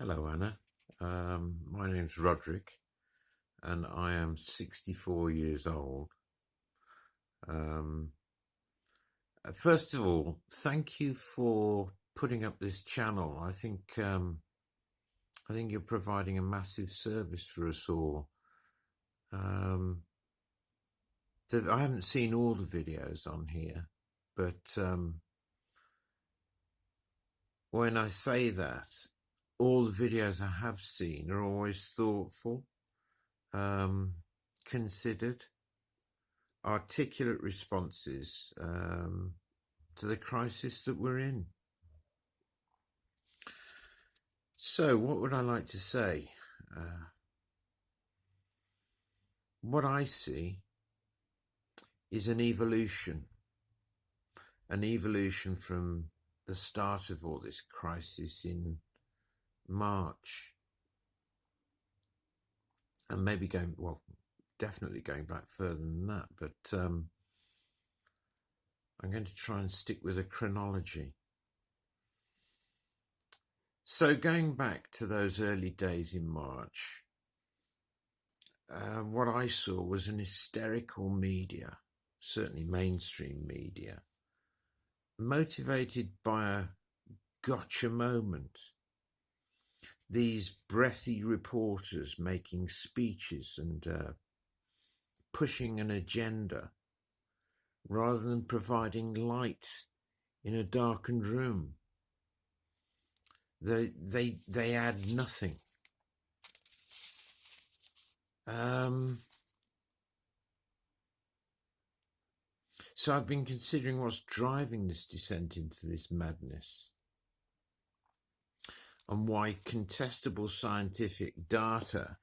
Hello, Anna. Um, my name's Roderick, and I am 64 years old. Um, uh, first of all, thank you for putting up this channel. I think um, I think you're providing a massive service for us all. Um, I haven't seen all the videos on here, but um, when I say that, all the videos I have seen are always thoughtful, um, considered, articulate responses um, to the crisis that we're in. So, what would I like to say? Uh, what I see is an evolution, an evolution from the start of all this crisis in March, and maybe going well, definitely going back further than that. But um, I'm going to try and stick with a chronology. So going back to those early days in March, uh, what I saw was an hysterical media, certainly mainstream media, motivated by a gotcha moment these breathy reporters making speeches and uh, pushing an agenda rather than providing light in a darkened room. They, they, they add nothing. Um, so I've been considering what's driving this descent into this madness and why contestable scientific data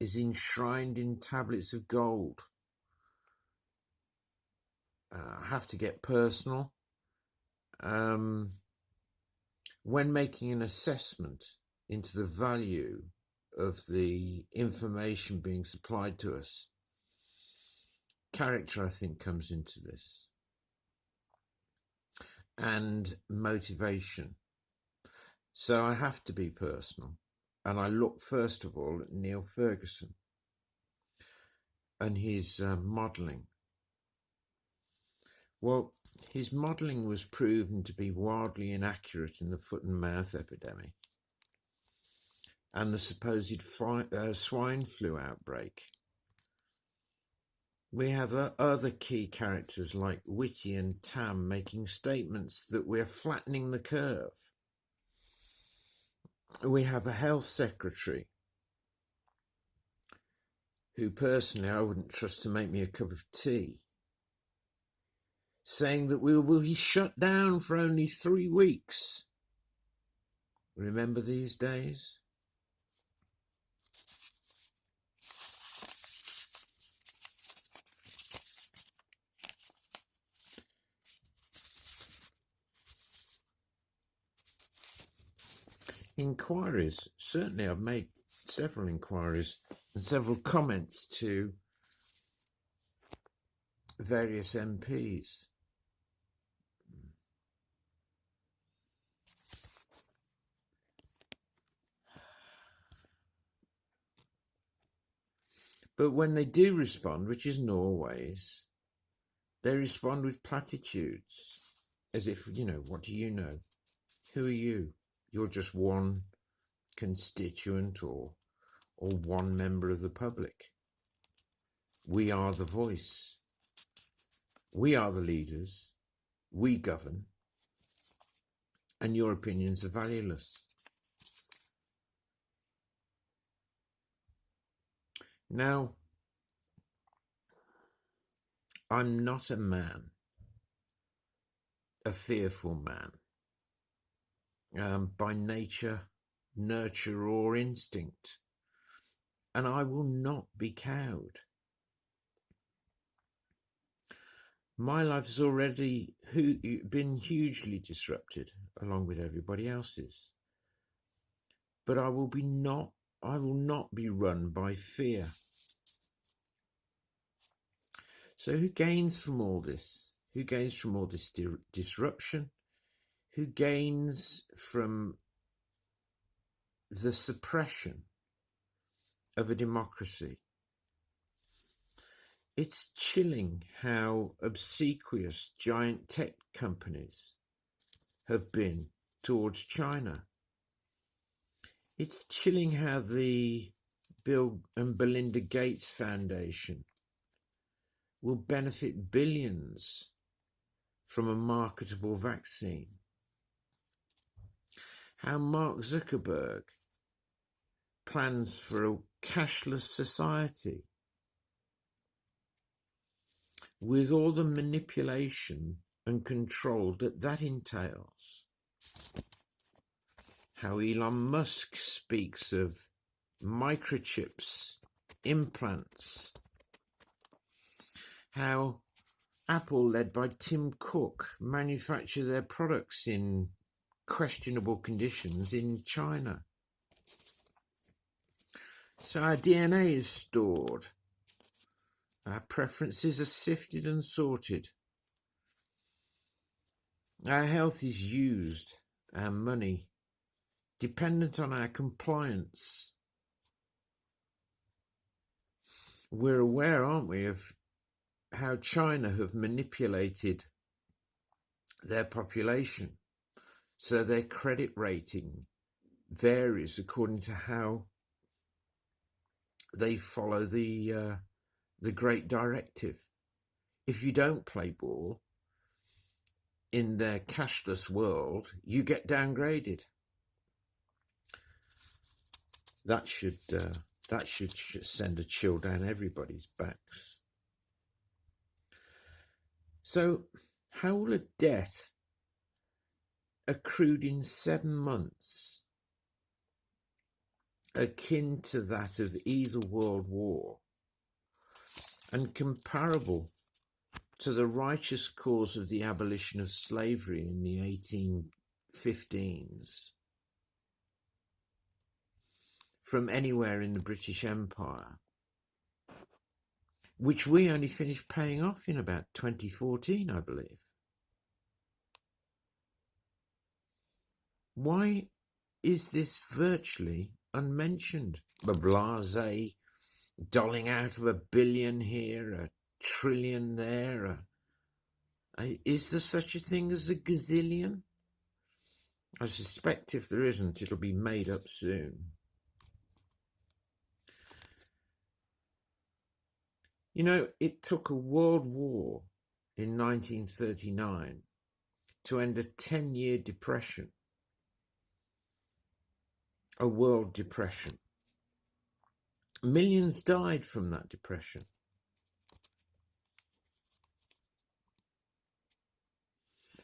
is enshrined in tablets of gold. Uh, I have to get personal. Um, when making an assessment into the value of the information being supplied to us, character, I think, comes into this, and motivation. So I have to be personal. And I look first of all at Neil Ferguson and his uh, modelling. Well, his modelling was proven to be wildly inaccurate in the foot and mouth epidemic and the supposed uh, swine flu outbreak. We have other key characters like Whitty and Tam making statements that we're flattening the curve we have a health secretary who personally I wouldn't trust to make me a cup of tea, saying that we will be shut down for only three weeks. Remember these days? Inquiries. Certainly, I've made several inquiries and several comments to various MPs. But when they do respond, which isn't always, they respond with platitudes, as if, you know, what do you know? Who are you? You're just one constituent or, or one member of the public. We are the voice. We are the leaders. We govern. And your opinions are valueless. Now, I'm not a man, a fearful man um, by nature, nurture, or instinct, and I will not be cowed. My life has already been hugely disrupted, along with everybody else's. But I will be not. I will not be run by fear. So, who gains from all this? Who gains from all this disruption? Who gains from the suppression of a democracy. It's chilling how obsequious giant tech companies have been towards China. It's chilling how the Bill and Melinda Gates Foundation will benefit billions from a marketable vaccine. How Mark Zuckerberg plans for a cashless society with all the manipulation and control that that entails. How Elon Musk speaks of microchips, implants, how Apple, led by Tim Cook, manufacture their products in questionable conditions in China. So our DNA is stored. Our preferences are sifted and sorted. Our health is used, our money, dependent on our compliance. We're aware, aren't we, of how China have manipulated their population so their credit rating varies according to how they follow the uh, the great directive. If you don't play ball, in their cashless world, you get downgraded. That should uh, that should send a chill down everybody's backs. So, how will a debt accrued in seven months, akin to that of either world war, and comparable to the righteous cause of the abolition of slavery in the 1815s from anywhere in the British Empire, which we only finished paying off in about 2014, I believe. Why is this virtually unmentioned? The blase dolling out of a billion here, a trillion there? Uh, is there such a thing as a gazillion? I suspect if there isn't, it'll be made up soon. You know, it took a world war in 1939 to end a 10 year depression, a world depression. Millions died from that depression.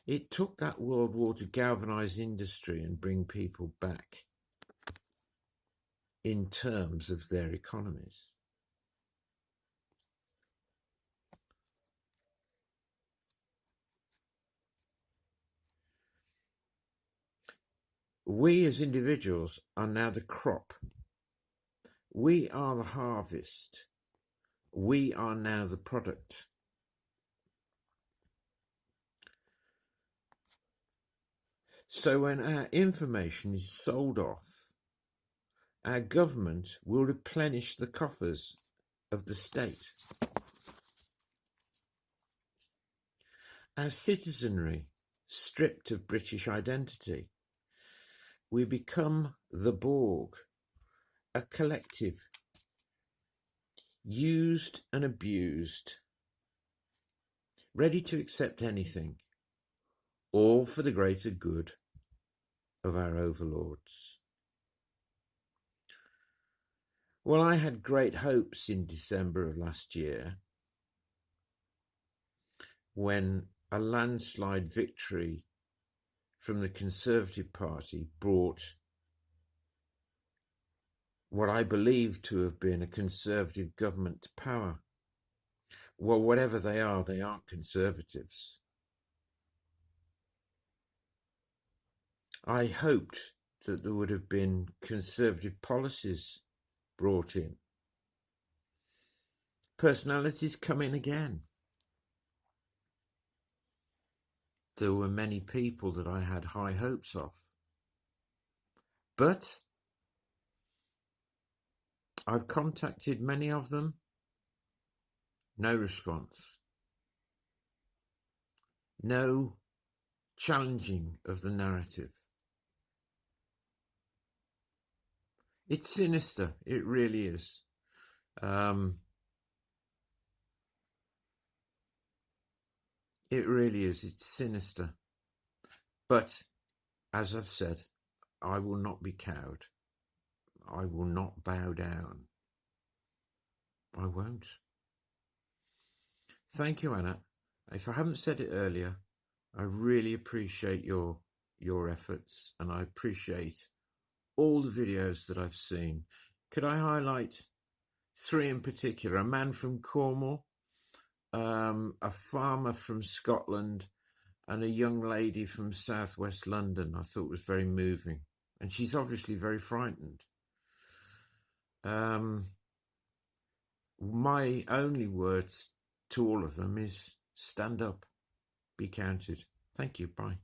It took that World War to galvanize industry and bring people back in terms of their economies. We as individuals are now the crop. We are the harvest. We are now the product. So when our information is sold off, our government will replenish the coffers of the state. Our citizenry, stripped of British identity, we become the Borg, a collective, used and abused, ready to accept anything, all for the greater good of our overlords. Well, I had great hopes in December of last year when a landslide victory from the Conservative Party brought what I believe to have been a Conservative government to power. Well, whatever they are, they aren't Conservatives. I hoped that there would have been conservative policies brought in. Personalities come in again. There were many people that I had high hopes of. But I've contacted many of them. No response. No challenging of the narrative. It's sinister. It really is. Um, it really is. It's sinister. But as I've said, I will not be cowed. I will not bow down. I won't. Thank you, Anna. If I haven't said it earlier, I really appreciate your your efforts and I appreciate all the videos that I've seen. Could I highlight three in particular? A man from Cornwall, um, a farmer from Scotland, and a young lady from southwest London. I thought was very moving, and she's obviously very frightened. Um, my only words to all of them is stand up, be counted. Thank you. Bye.